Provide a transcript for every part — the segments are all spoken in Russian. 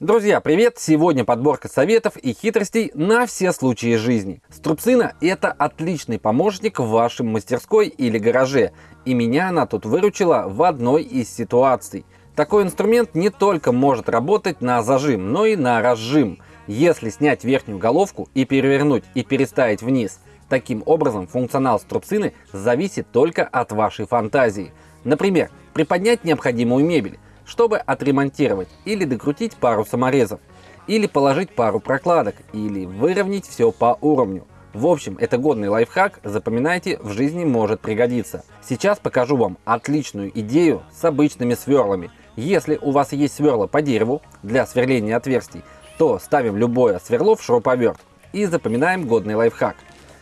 Друзья, привет! Сегодня подборка советов и хитростей на все случаи жизни. Струбцина – это отличный помощник в вашей мастерской или гараже, и меня она тут выручила в одной из ситуаций. Такой инструмент не только может работать на зажим, но и на разжим. Если снять верхнюю головку и перевернуть и переставить вниз, таким образом функционал струбцины зависит только от вашей фантазии. Например, приподнять необходимую мебель, чтобы отремонтировать или докрутить пару саморезов, или положить пару прокладок, или выровнять все по уровню. В общем, это годный лайфхак, запоминайте, в жизни может пригодиться. Сейчас покажу вам отличную идею с обычными сверлами. Если у вас есть сверла по дереву для сверления отверстий, то ставим любое сверло в шуруповерт и запоминаем годный лайфхак.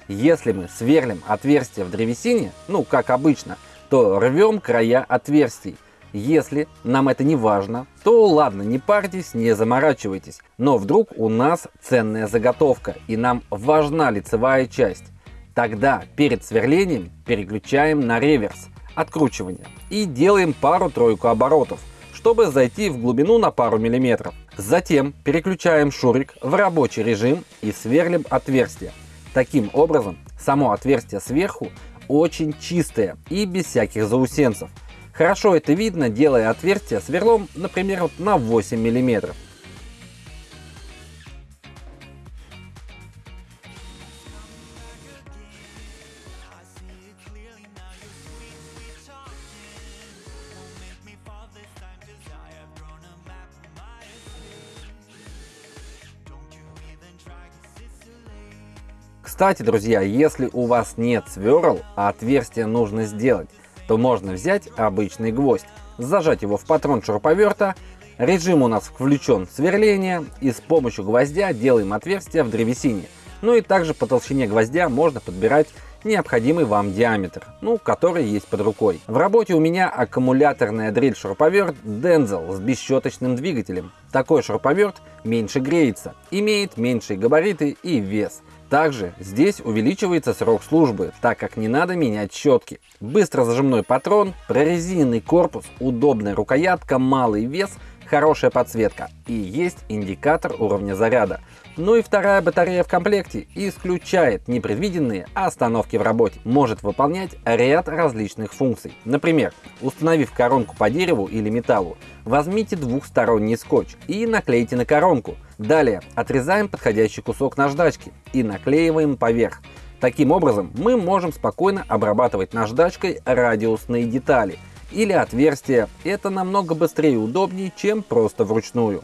Если мы сверлим отверстие в древесине, ну как обычно, то рвем края отверстий. Если нам это не важно, то ладно, не парьтесь, не заморачивайтесь. Но вдруг у нас ценная заготовка и нам важна лицевая часть. Тогда перед сверлением переключаем на реверс, откручивание, и делаем пару-тройку оборотов, чтобы зайти в глубину на пару миллиметров. Затем переключаем шурик в рабочий режим и сверлим отверстие. Таким образом, само отверстие сверху очень чистое и без всяких заусенцев. Хорошо это видно, делая отверстие сверлом, например, вот на 8 миллиметров. Кстати, друзья, если у вас нет сверл, а отверстие нужно сделать, то можно взять обычный гвоздь, зажать его в патрон шуруповерта, режим у нас включен сверление и с помощью гвоздя делаем отверстие в древесине. Ну и также по толщине гвоздя можно подбирать необходимый вам диаметр, ну, который есть под рукой. В работе у меня аккумуляторная дрель-шуруповерт Denzel с бесщеточным двигателем. Такой шуруповерт меньше греется, имеет меньшие габариты и вес. Также здесь увеличивается срок службы, так как не надо менять щетки. Быстро зажимной патрон, прорезиненный корпус, удобная рукоятка, малый вес, хорошая подсветка и есть индикатор уровня заряда. Ну и вторая батарея в комплекте исключает непредвиденные остановки в работе. Может выполнять ряд различных функций. Например, установив коронку по дереву или металлу, возьмите двухсторонний скотч и наклейте на коронку. Далее отрезаем подходящий кусок наждачки и наклеиваем поверх. Таким образом мы можем спокойно обрабатывать наждачкой радиусные детали или отверстия. Это намного быстрее и удобнее, чем просто вручную.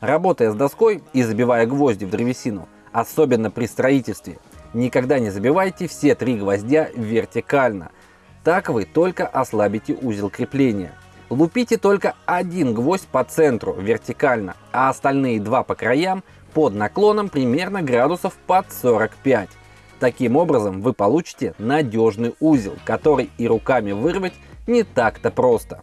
Работая с доской и забивая гвозди в древесину, особенно при строительстве, никогда не забивайте все три гвоздя вертикально. Так вы только ослабите узел крепления. Лупите только один гвоздь по центру вертикально, а остальные два по краям под наклоном примерно градусов под 45. Таким образом вы получите надежный узел, который и руками вырвать не так-то просто.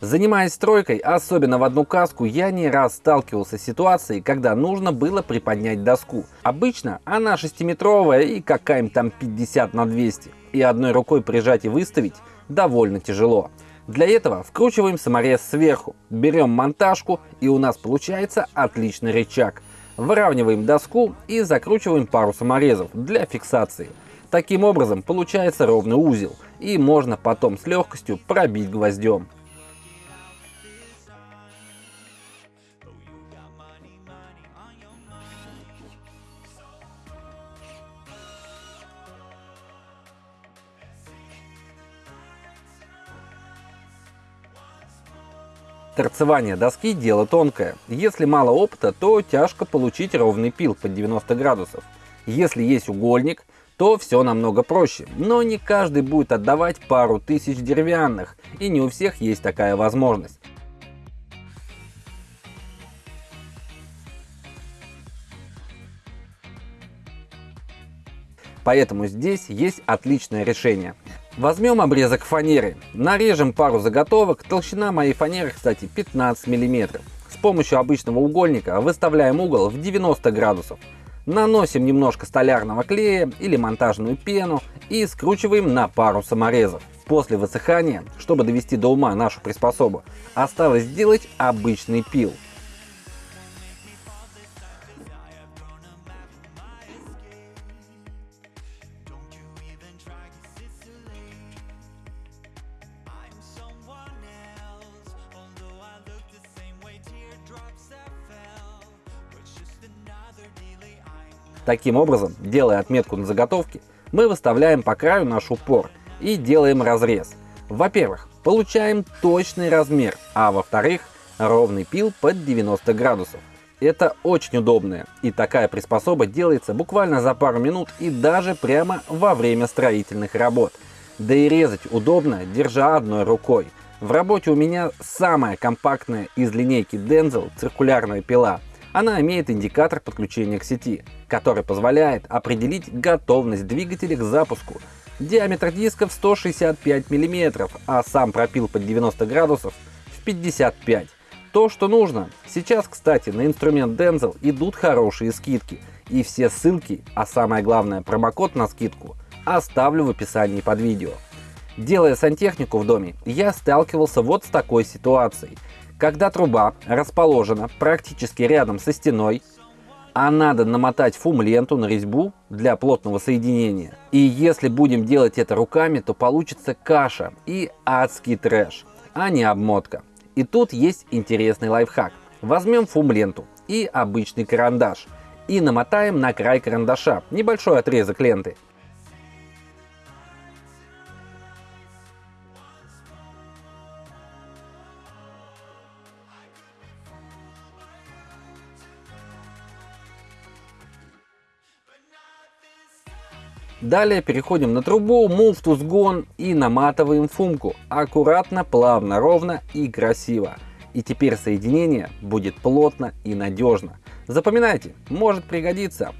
Занимаясь стройкой, особенно в одну каску, я не раз сталкивался с ситуацией, когда нужно было приподнять доску. Обычно она 6-метровая и какая-нибудь там 50 на 200. И одной рукой прижать и выставить довольно тяжело. Для этого вкручиваем саморез сверху, берем монтажку и у нас получается отличный рычаг. Выравниваем доску и закручиваем пару саморезов для фиксации. Таким образом получается ровный узел и можно потом с легкостью пробить гвоздем. Торцевание доски – дело тонкое. Если мало опыта, то тяжко получить ровный пил под 90 градусов. Если есть угольник, то все намного проще. Но не каждый будет отдавать пару тысяч деревянных, и не у всех есть такая возможность. Поэтому здесь есть отличное решение. Возьмем обрезок фанеры, нарежем пару заготовок, толщина моей фанеры, кстати, 15 мм. С помощью обычного угольника выставляем угол в 90 градусов. Наносим немножко столярного клея или монтажную пену и скручиваем на пару саморезов. После высыхания, чтобы довести до ума нашу приспособу, осталось сделать обычный пил. Таким образом, делая отметку на заготовке, мы выставляем по краю наш упор и делаем разрез. Во-первых, получаем точный размер, а во-вторых, ровный пил под 90 градусов. Это очень удобная и такая приспособа делается буквально за пару минут и даже прямо во время строительных работ. Да и резать удобно, держа одной рукой. В работе у меня самая компактная из линейки Denzel циркулярная пила. Она имеет индикатор подключения к сети, который позволяет определить готовность двигателя к запуску. Диаметр дисков 165 мм, а сам пропил под 90 градусов в 55 то, что нужно. Сейчас, кстати, на инструмент Denzel идут хорошие скидки. И все ссылки, а самое главное промокод на скидку, оставлю в описании под видео. Делая сантехнику в доме, я сталкивался вот с такой ситуацией. Когда труба расположена практически рядом со стеной, а надо намотать фум-ленту на резьбу для плотного соединения. И если будем делать это руками, то получится каша и адский трэш, а не обмотка. И тут есть интересный лайфхак. Возьмем фум-ленту и обычный карандаш и намотаем на край карандаша небольшой отрезок ленты. Далее переходим на трубу, move sgone и наматываем фумку. Аккуратно, плавно, ровно и красиво. И теперь соединение будет плотно и надежно. Запоминайте, может пригодиться.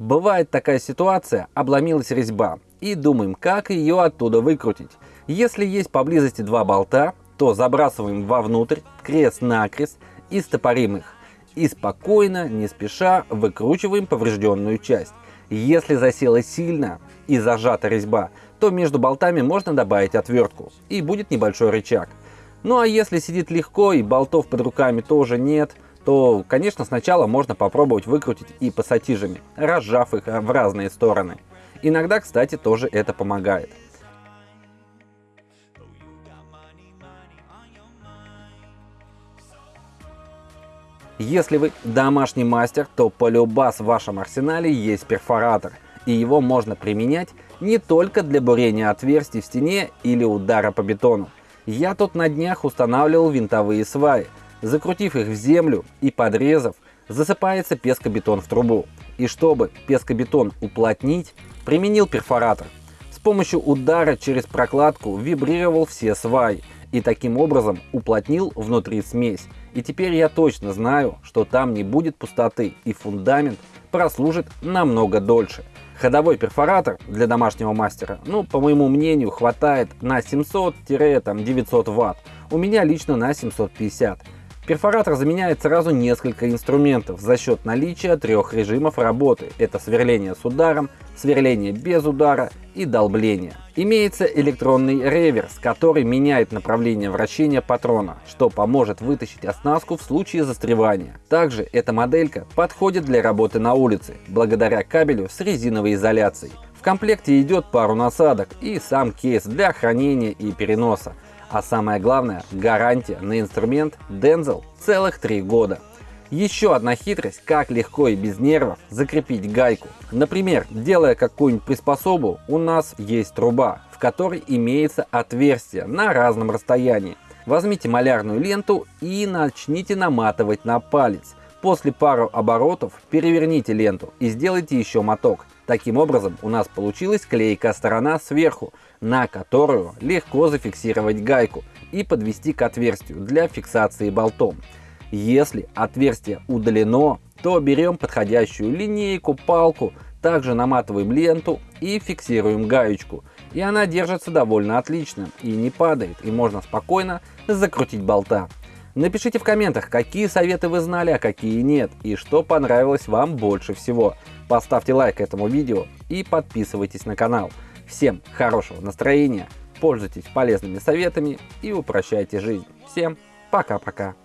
Бывает такая ситуация, обломилась резьба, и думаем, как ее оттуда выкрутить. Если есть поблизости два болта, то забрасываем вовнутрь, крест-накрест и стопорим их. И спокойно, не спеша, выкручиваем поврежденную часть. Если засела сильно и зажата резьба, то между болтами можно добавить отвертку, и будет небольшой рычаг. Ну а если сидит легко и болтов под руками тоже нет – то, конечно, сначала можно попробовать выкрутить и пассатижами, разжав их в разные стороны. Иногда, кстати, тоже это помогает. Если вы домашний мастер, то полюбас в вашем арсенале есть перфоратор, и его можно применять не только для бурения отверстий в стене или удара по бетону. Я тут на днях устанавливал винтовые сваи, Закрутив их в землю и подрезав, засыпается пескобетон в трубу. И чтобы пескобетон уплотнить, применил перфоратор. С помощью удара через прокладку вибрировал все сваи и таким образом уплотнил внутри смесь. И теперь я точно знаю, что там не будет пустоты и фундамент прослужит намного дольше. Ходовой перфоратор для домашнего мастера, ну, по моему мнению, хватает на 700-900 ватт. У меня лично на 750. Перфоратор заменяет сразу несколько инструментов за счет наличия трех режимов работы. Это сверление с ударом, сверление без удара и долбление. Имеется электронный реверс, который меняет направление вращения патрона, что поможет вытащить оснастку в случае застревания. Также эта моделька подходит для работы на улице, благодаря кабелю с резиновой изоляцией. В комплекте идет пару насадок и сам кейс для хранения и переноса. А самое главное, гарантия на инструмент Denzel целых 3 года. Еще одна хитрость, как легко и без нервов закрепить гайку. Например, делая какую-нибудь приспособу, у нас есть труба, в которой имеется отверстие на разном расстоянии. Возьмите малярную ленту и начните наматывать на палец. После пару оборотов переверните ленту и сделайте еще моток. Таким образом у нас получилась клейкая сторона сверху, на которую легко зафиксировать гайку и подвести к отверстию для фиксации болтом. Если отверстие удалено, то берем подходящую линейку, палку, также наматываем ленту и фиксируем гаечку. И она держится довольно отлично и не падает, и можно спокойно закрутить болта. Напишите в комментах, какие советы вы знали, а какие нет, и что понравилось вам больше всего. Поставьте лайк этому видео и подписывайтесь на канал. Всем хорошего настроения, пользуйтесь полезными советами и упрощайте жизнь. Всем пока-пока.